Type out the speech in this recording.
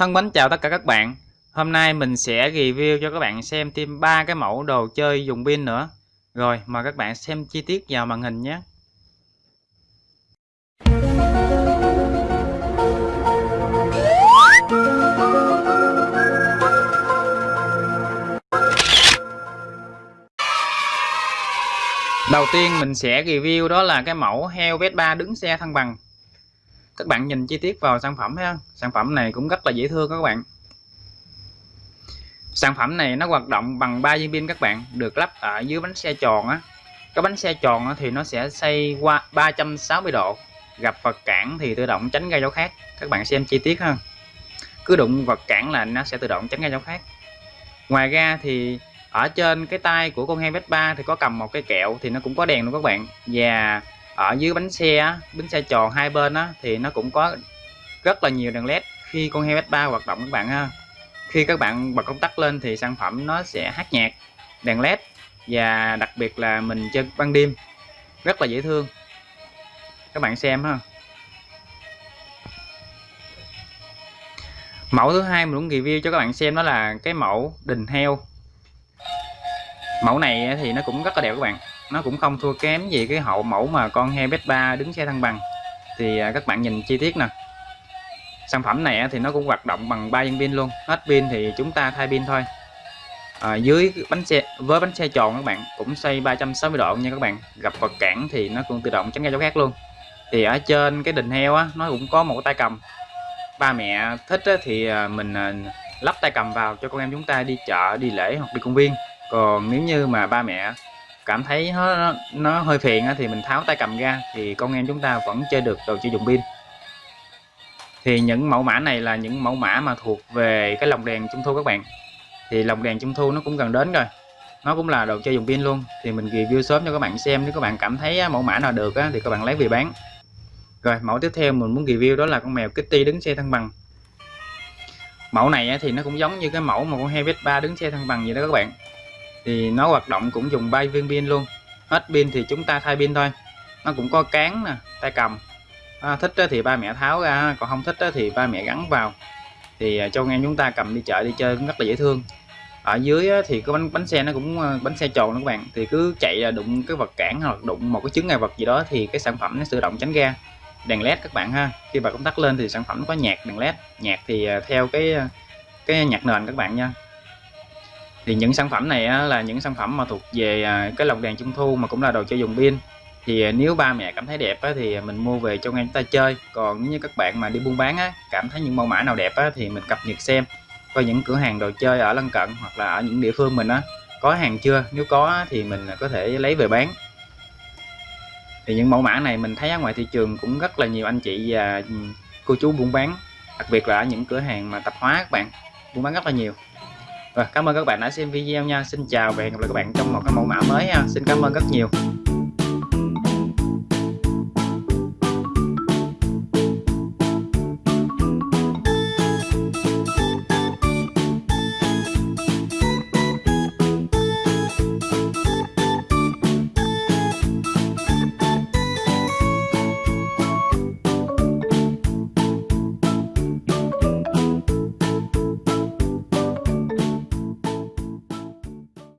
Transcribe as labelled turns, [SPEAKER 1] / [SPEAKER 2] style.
[SPEAKER 1] Thân mến chào tất cả các bạn. Hôm nay mình sẽ review cho các bạn xem thêm ba cái mẫu đồ chơi dùng pin nữa. Rồi, mời các bạn xem chi tiết vào màn hình nhé. Đầu tiên mình sẽ review đó là cái mẫu heo Vespa đứng xe thăng bằng các bạn nhìn chi tiết vào sản phẩm ha. Sản phẩm này cũng rất là dễ thương các bạn. Sản phẩm này nó hoạt động bằng ba viên pin các bạn được lắp ở dưới bánh xe tròn á. Cái bánh xe tròn á, thì nó sẽ xoay qua 360 độ gặp vật cản thì tự động tránh gây chỗ khác. Các bạn xem chi tiết ha. Cứ đụng vật cản là nó sẽ tự động tránh gây chỗ khác. Ngoài ra thì ở trên cái tay của con heo 3 thì có cầm một cái kẹo thì nó cũng có đèn luôn các bạn. Và ở dưới bánh xe bánh xe tròn hai bên á, thì nó cũng có rất là nhiều đèn led. Khi con heo S3 hoạt động các bạn ha khi các bạn bật công tắc lên thì sản phẩm nó sẽ hát nhạc đèn led và đặc biệt là mình chơi ban đêm. Rất là dễ thương. Các bạn xem ha. Mẫu thứ hai mình muốn review cho các bạn xem đó là cái mẫu đình heo. Mẫu này thì nó cũng rất là đẹp các bạn nó cũng không thua kém gì cái hậu mẫu mà con heo Vespa đứng xe thăng bằng. Thì à, các bạn nhìn chi tiết nè. Sản phẩm này thì nó cũng hoạt động bằng ba viên pin luôn. Hết pin thì chúng ta thay pin thôi. À, dưới bánh xe với bánh xe tròn các bạn cũng xoay 360 độ nha các bạn. Gặp vật cản thì nó cũng tự động tránh ra chỗ khác luôn. Thì ở trên cái đình heo á nó cũng có một tay cầm. Ba mẹ thích á, thì à, mình à, lắp tay cầm vào cho con em chúng ta đi chợ đi lễ hoặc đi công viên. Còn nếu như mà ba mẹ cảm thấy nó, nó hơi phiền thì mình tháo tay cầm ra thì con em chúng ta vẫn chơi được đồ chơi dùng pin. Thì những mẫu mã này là những mẫu mã mà thuộc về cái lồng đèn trung thu các bạn. Thì lồng đèn trung thu nó cũng gần đến rồi. Nó cũng là đồ chơi dùng pin luôn. Thì mình review sớm cho các bạn xem. Nếu các bạn cảm thấy mẫu mã nào được thì các bạn lấy về bán. Rồi mẫu tiếp theo mình muốn review đó là con mèo Kitty đứng xe thăng bằng. Mẫu này thì nó cũng giống như cái mẫu mà con heo 3 đứng xe thăng bằng vậy đó các bạn thì nó hoạt động cũng dùng bay viên pin luôn. Hết pin thì chúng ta thay pin thôi. Nó cũng có cán nè tay cầm. À, thích thì ba mẹ tháo ra còn không thích thì ba mẹ gắn vào. Thì à, cho ngang chúng ta cầm đi chợ đi chơi cũng rất là dễ thương. Ở dưới thì cái bánh bánh xe nó cũng à, bánh xe tròn các bạn. Thì cứ chạy đụng cái vật cản hoặc đụng một cái chứng ngại vật gì đó thì cái sản phẩm nó tự động tránh ra. Đèn led các bạn ha. Khi bật công tắc lên thì sản phẩm có nhạc đèn led nhạc thì à, theo cái cái nhạc nền các bạn nha thì những sản phẩm này á, là những sản phẩm mà thuộc về à, cái lồng đèn trung thu mà cũng là đồ chơi dùng pin. Thì à, nếu ba mẹ cảm thấy đẹp á, thì mình mua về cho ngang ta chơi. Còn nếu như các bạn mà đi buôn bán á, cảm thấy những mẫu mã nào đẹp á, thì mình cập nhật xem. Coi những cửa hàng đồ chơi ở lân cận hoặc là ở những địa phương mình á có hàng chưa? Nếu có thì mình à, có thể lấy về bán. Thì những mẫu mã này mình thấy ở ngoài thị trường cũng rất là nhiều anh chị và ừ, cô chú buôn bán. Đặc biệt là ở những cửa hàng mà tạp hóa các bạn buôn bán rất là nhiều rồi, cảm ơn các bạn đã xem video nha. Xin chào và hẹn gặp lại các bạn trong một cái mẫu mã mới ha xin cảm ơn rất nhiều.